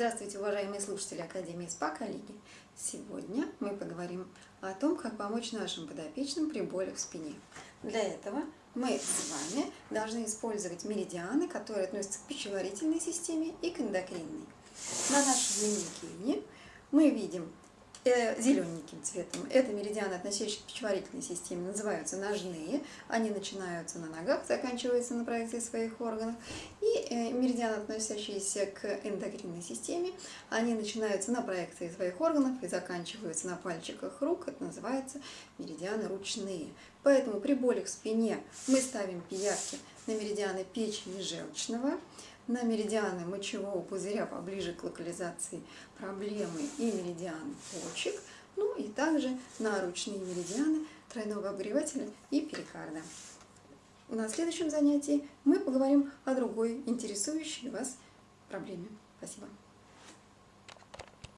Здравствуйте, уважаемые слушатели Академии СПА, коллеги! Сегодня мы поговорим о том, как помочь нашим подопечным при болях в спине. Для этого мы с вами должны использовать меридианы, которые относятся к пищеварительной системе и к эндокринной. На нашей дневнике мы видим э, зелененьким цветом. Это меридианы, относящиеся к пищеварительной системе, называются ножные. Они начинаются на ногах, заканчиваются на проекции своих органов. Э, меридианы, относящиеся к эндокринной системе, они начинаются на проекции своих органов и заканчиваются на пальчиках рук. Это называется меридианы ручные. Поэтому при болях в спине мы ставим пиявки на меридианы печени желчного, на меридианы мочевого пузыря поближе к локализации проблемы и меридиан почек, ну и также на ручные меридианы тройного обогревателя и перикарда. На следующем занятии мы поговорим о другой интересующей вас проблеме. Спасибо.